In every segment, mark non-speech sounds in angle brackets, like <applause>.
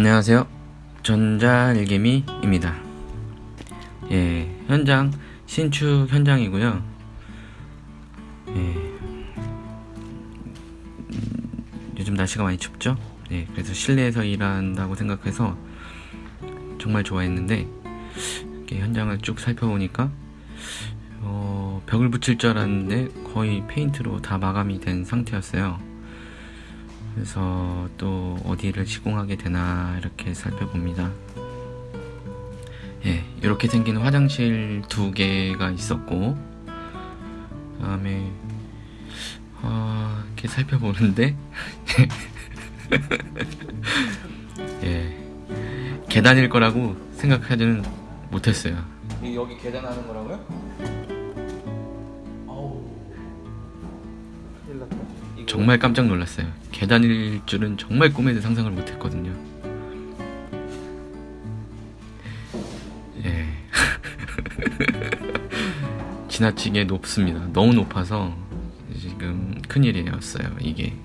안녕하세요. 전자일개미입니다. 예, 현장 신축 현장이고요. 예, 음, 요즘 날씨가 많이 춥죠? 예, 그래서 실내에서 일한다고 생각해서 정말 좋아했는데 현장을 쭉 살펴보니까 어, 벽을 붙일 줄 알았는데 거의 페인트로 다 마감이 된 상태였어요. 그래서 또 어디를 시공하게 되나 이렇게 살펴봅니다. 예, 이렇게 생긴 화장실 두 개가 있었고, 다음에 어, 이렇게 살펴보는데, <laughs> 예, 계단일 거라고 생각하지는 못했어요. 여기 계단 하는 거라고요? 정말 깜짝 놀랐어요. 계단일 줄은 정말 꿈에도 상상을 못했거든요. 예. <laughs> 지나치게 높습니다. 너무 높아서 지금 큰일이었어요. 이게.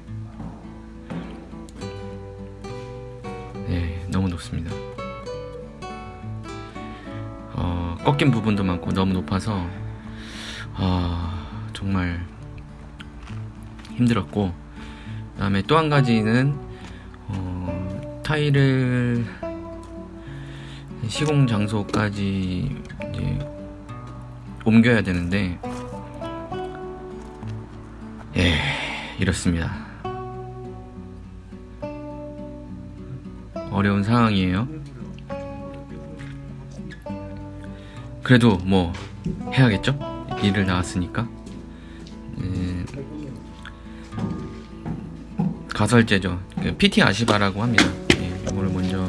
예, 너무 높습니다. 어, 꺾인 부분도 많고 너무 높아서 아, 정말 힘들었고 그 다음에 또 한 가지는 어, 타일을 시공 장소까지 이제 옮겨야 되는데 예 이렇습니다. 어려운 상황이에요. 그래도 뭐 해야겠죠? 일을 나왔으니까 가설제죠. 그 PT 아시바라고 합니다. 예, 이거를 먼저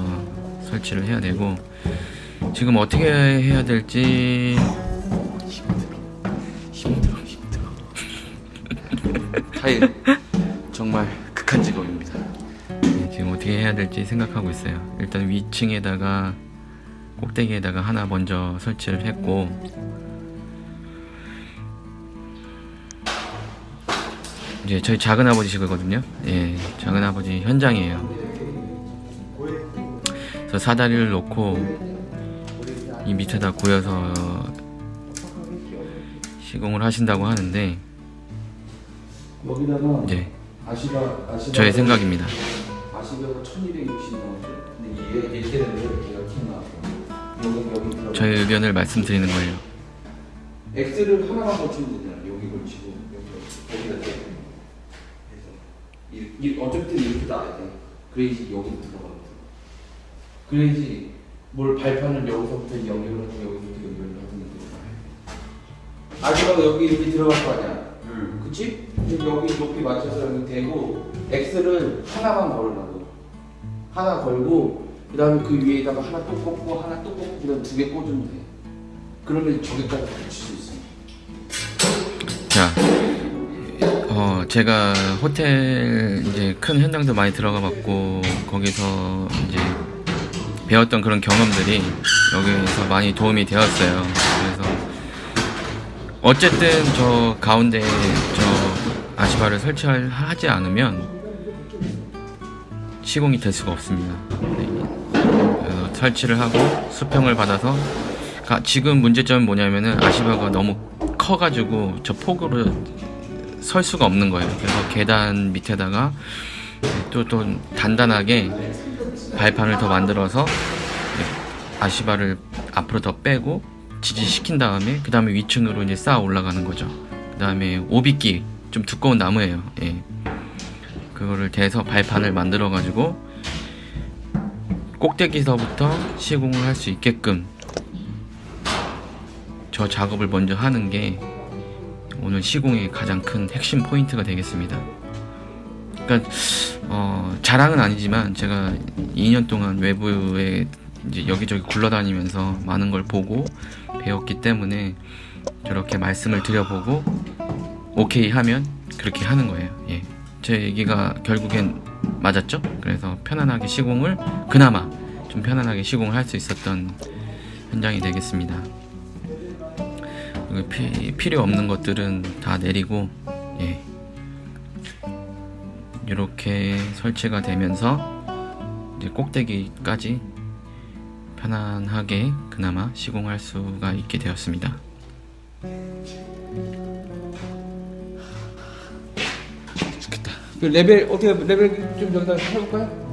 설치를 해야 되고 지금 어떻게 해야 될지 힘들어 힘들어 타일 정말 극한 직업입니다 예, 지금 어떻게 해야 될지 생각하고 있어요. 일단 위층에다가 꼭대기에다가 하나 먼저 설치를 했고 이제 저희 작은 아버지시거든요. 예, 작은 아버지 현장이에요. 그래서 사다리를 놓고 이 밑에다 고여서 시공을 하신다고 하는데 아시바 저의 생각입니다. 아시바가 1260 나오는데 근데 얘 이렇게 되는데 얘가 킹 나왔어 여기 여기 들어가 저의 의견을 말씀드리는 거예요. X를 하나만 걸치면 되잖아 여기 걸치고 여기 여기다 대 그래서 이, 이 어차피 이렇게 나야 돼. 그래야지 여기 들어가거든 그래야지 뭘 발판을 여기서부터 연결을 하고 여기서부터 연결을 하고 아시바가 여기 이렇게 들어갈 거 아니야? 응. 그치? 여기 높이 맞춰서 여기 대고 X를 하나만 걸으라고. 하나 걸고 그 다음에 그 위에다가 하나 또 꽂고 하나 또 꽂고 그 다음 두 개 꽂으면 돼. 그러면 저기까지 붙일 수 있어 제가 호텔 이제 큰 현장도 많이 들어가 봤고, 거기서 이제 배웠던 그런 경험들이 여기서 많이 도움이 되었어요. 그래서, 어쨌든 저 가운데 저 아시바를 설치하지 않으면 시공이 될 수가 없습니다. 네. 설치를 하고 수평을 받아서 가- 지금 문제점은 뭐냐면은 아시바가 너무 커가지고 저 폭으로 설 수가 없는 거예요. 그래서 계단 밑에다가 또 또 단단하게 발판을 더 만들어서 아시바를 앞으로 더 빼고 지지시킨 다음에 그 다음에 위층으로 이제 쌓아 올라가는 거죠. 그 다음에 오비끼 좀 두꺼운 나무예요. 예. 그거를 대서 발판을 만들어 가지고 꼭대기서부터 시공을 할 수 있게끔 저 작업을 먼저 하는 게 오늘 시공의 가장 큰 핵심 포인트가 되겠습니다. 그러니까 어, 자랑은 아니지만 제가 2년 동안 외부에 이제 여기저기 굴러다니면서 많은 걸 보고 배웠기 때문에 저렇게 말씀을 드려보고 오케이 하면 그렇게 하는 거예요. 예. 제 얘기가 결국엔 맞았죠? 그래서 편안하게 시공을 그나마 좀 편안하게 시공을 할 수 있었던 현장이 되겠습니다. 그리고 피- 필요 없는 것들은 다 내리고 예. 이렇게 설치가 되면서 이제 꼭대기까지 편안하게 그나마 시공할 수가 있게 되었습니다. 좋겠다. 그 레벨 어떻게 레벨 좀 여기다 해볼까요?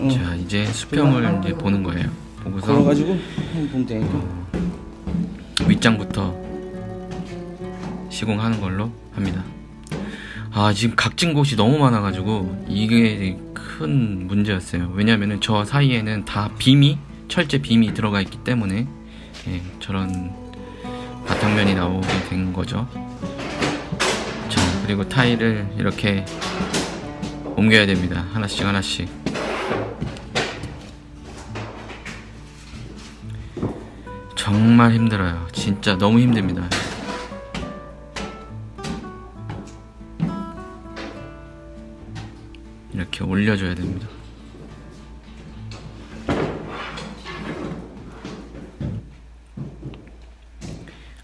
응. 자 이제 수평을 이제 보는 거예요. 보고서 걸어가지고 보면 되니까. 윗장부터 시공하는 걸로 합니다. 아 지금 각진 곳이 너무 많아 가지고 이게 큰 문제였어요. 왜냐면은 저 사이에는 다 빔이 철제 빔이 들어가 있기 때문에 예, 저런 바탕면이 나오게 된 거죠. 자 그리고 타일을 이렇게 옮겨야 됩니다. 하나씩 하나씩. 정말 힘들어요. 진짜 너무 힘듭니다. 이렇게 올려줘야 됩니다.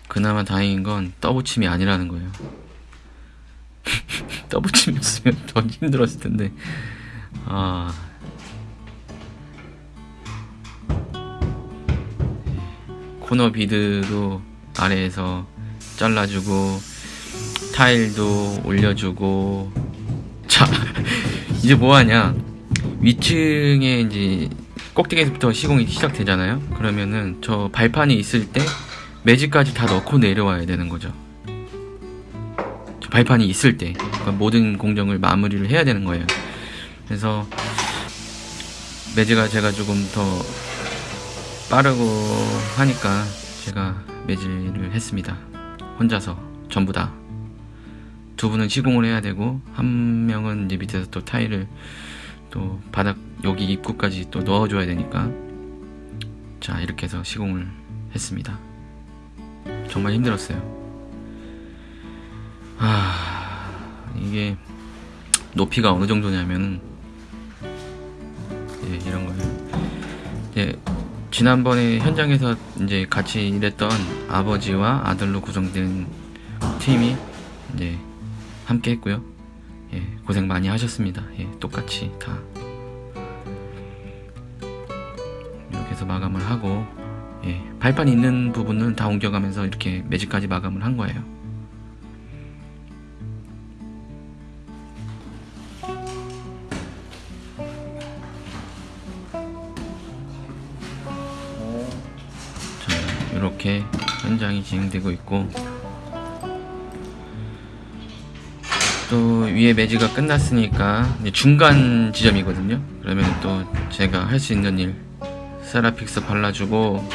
그나마 다행인 건 떠붙임이 아니라는 거예요. <laughs> 떠붙임이었으면 더 힘들었을 텐데. 아. 코너 비드도 아래에서 잘라주고 타일도 올려주고 자 <laughs> 이제 뭐하냐 위층에 이제 꼭대기에서부터 시공이 시작되잖아요 그러면은 저 발판이 있을 때 매직까지 다 넣고 내려와야 되는 거죠 저 발판이 있을 때 그러니까 모든 공정을 마무리를 해야 되는 거예요 그래서 매직가 제가 조금 더 빠르고 하니까 제가 매질을 했습니다. 혼자서 전부 다. 두 분은 시공을 해야 되고 한 명은 이제 밑에서 또 타일을 또 바닥 여기 입구까지 또 넣어줘야 되니까 자 이렇게 해서 시공을 했습니다. 정말 힘들었어요. 아 이게 높이가 어느 정도냐면 예, 이런 거예요. 예, 지난번에 현장에서 이제 같이 일했던 아버지와 아들로 구성된 팀이 이제 함께 했고요. 예, 고생 많이 하셨습니다. 예, 똑같이 다. 이렇게 해서 마감을 하고, 예, 발판 있는 부분은 다 옮겨가면서 이렇게 매직까지 마감을 한 거예요. 자, 이렇게 현장이 진행되고 있고 또 위에 매지가 끝났으니까 중간 지점이거든요. 그러면 또 제가 할 수 있는 일 세라픽스 발라주고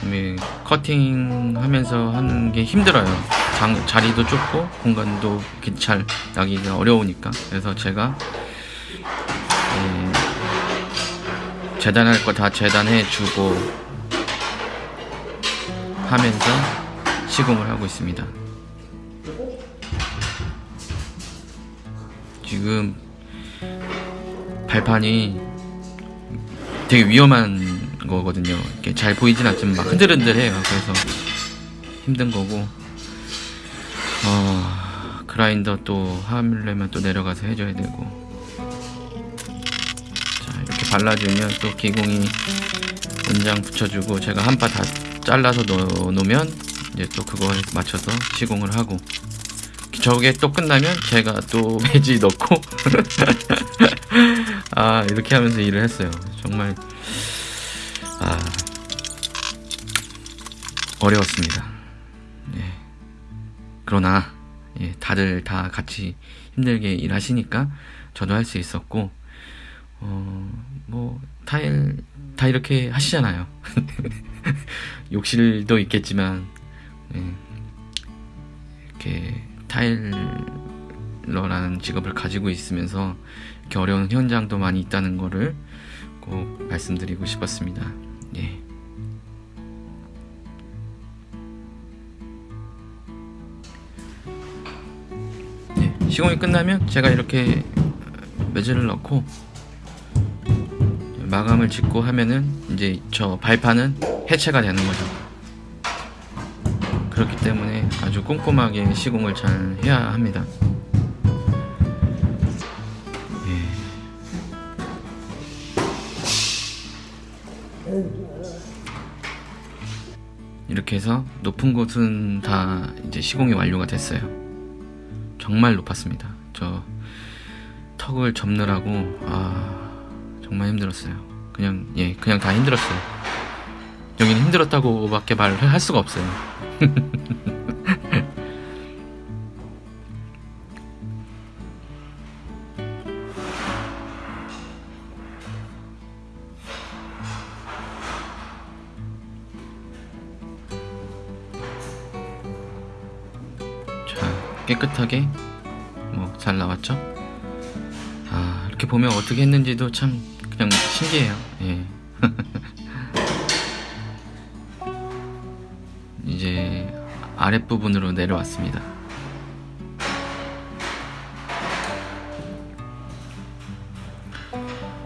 그다음에 커팅 하면서 하는 게 힘들어요. 장, 자리도 좁고 공간도 잘 나기가 어려우니까 그래서 제가 예, 재단할 거 다 재단해 주고 하면서 시공을 하고 있습니다. 지금 발판이 되게 위험한 거거든요. 이렇게 잘 보이진 않지만 막 흔들흔들해요. 그래서 힘든 거고, 어, 그라인더 또 하려면 또 내려가서 해줘야 되고, 자 이렇게 발라주면 또 기공이 원장 붙여주고 제가 한 바 다 잘라서 넣어 놓으면 이제 또 그거에 맞춰서 시공을 하고 저게 또 끝나면 제가 또 <laughs> 매지 넣고. <laughs> 아 이렇게 하면서 일을 했어요. 정말 아 어려웠습니다. 예. 그러나 예, 다들 다 같이 힘들게 일하시니까 저도 할 수 있었고 어뭐 타일 다 이렇게 하시잖아요. <laughs> 욕실도 있겠지만 예, 이렇게 타일러라는 직업을 가지고 있으면서 이렇게 어려운 현장도 많이 있다는 거를 꼭 말씀드리고 싶었습니다. 예. 예, 시공이 끝나면 제가 이렇게 매질을 넣고 마감을 짓고 하면은 이제 저 발판은 해체가 되는 거죠. 그렇기 때문에 아주 꼼꼼하게 시공을 잘 해야 합니다. 예. 이렇게 해서 높은 곳은 다 이제 시공이 완료가 됐어요. 정말 높았습니다. 저 턱을 접느라고 아 정말 힘들었어요. 그냥 예 그냥 다 힘들었어요. 여기는 힘들었다고 밖에 말할 수가 없어요. <laughs> 자 깨끗하게 뭐 잘 나왔죠? 아 이렇게 보면 어떻게 했는지도 참 그냥 신기해요. 예. <laughs> 아랫부분으로 내려왔습니다.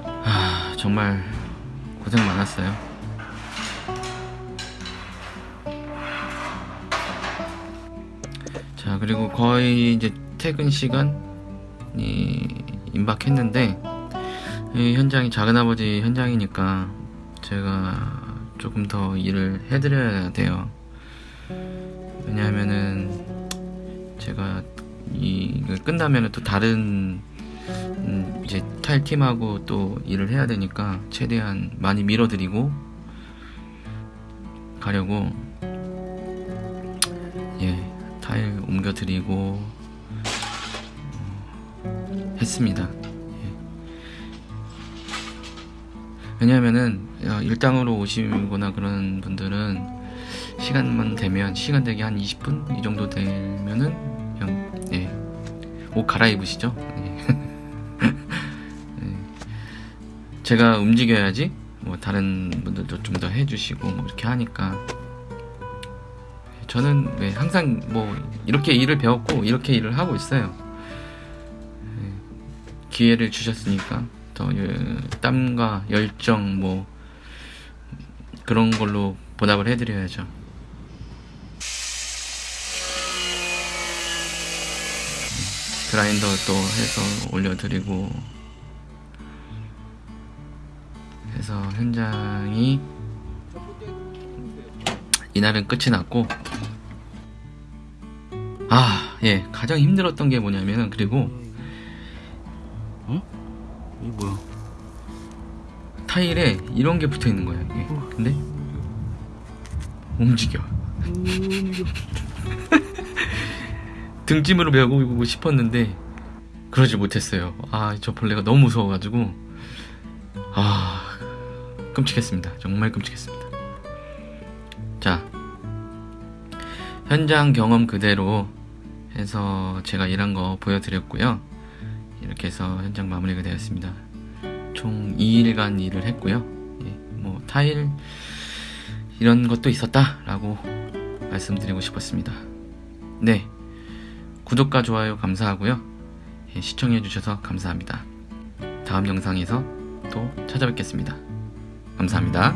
아, 정말 고생 많았어요. 자, 그리고 거의 이제 퇴근 시간이 임박했는데, 이 현장이 작은아버지 현장이니까 제가 조금 더 일을 해드려야 돼요. 왜냐하면은 제가 이걸 끝나면은 또 다른 음, 이제 타일 팀하고 또 일을 해야 되니까 최대한 많이 밀어드리고 가려고 예 타일 옮겨드리고 어, 했습니다. 예. 왜냐하면은 어, 일당으로 오시거나 그런 분들은 시간만 되면 시간 되게 한 20분 이 정도 되면은 그냥 예, 옷 갈아입으시죠. 예. <laughs> 예. 제가 움직여야지 뭐 다른 분들도 좀 더 해주시고 뭐 이렇게 하니까 저는 네, 항상 뭐 이렇게 일을 배웠고 이렇게 일을 하고 있어요. 예. 기회를 주셨으니까 더 예, 땀과 열정 뭐 그런 걸로 보답을 해드려야죠. 그라인더 또 해서 올려드리고. 해서 현장이 이날은 끝이 났고. 아 예. 가장 힘들었던 게 뭐냐면 그리고 어? 이게 뭐야? 타일에 이런 게 붙어 있는 거예요 이게. 근데 움직여 <laughs> 등짐으로 메고 싶었는데 그러지 못했어요. 아, 저 벌레가 너무 무서워가지고 아 끔찍했습니다. 정말 끔찍했습니다. 자 현장 경험 그대로 해서 제가 일한 거 보여드렸고요. 이렇게 해서 현장 마무리가 되었습니다. 총 2일간 일을 했고요. 예, 뭐 타일 이런 것도 있었다 라고 말씀드리고 싶었습니다. 네. 구독과 좋아요 감사하고요. 예, 시청해주셔서 감사합니다. 다음 영상에서 또 찾아뵙겠습니다. 감사합니다.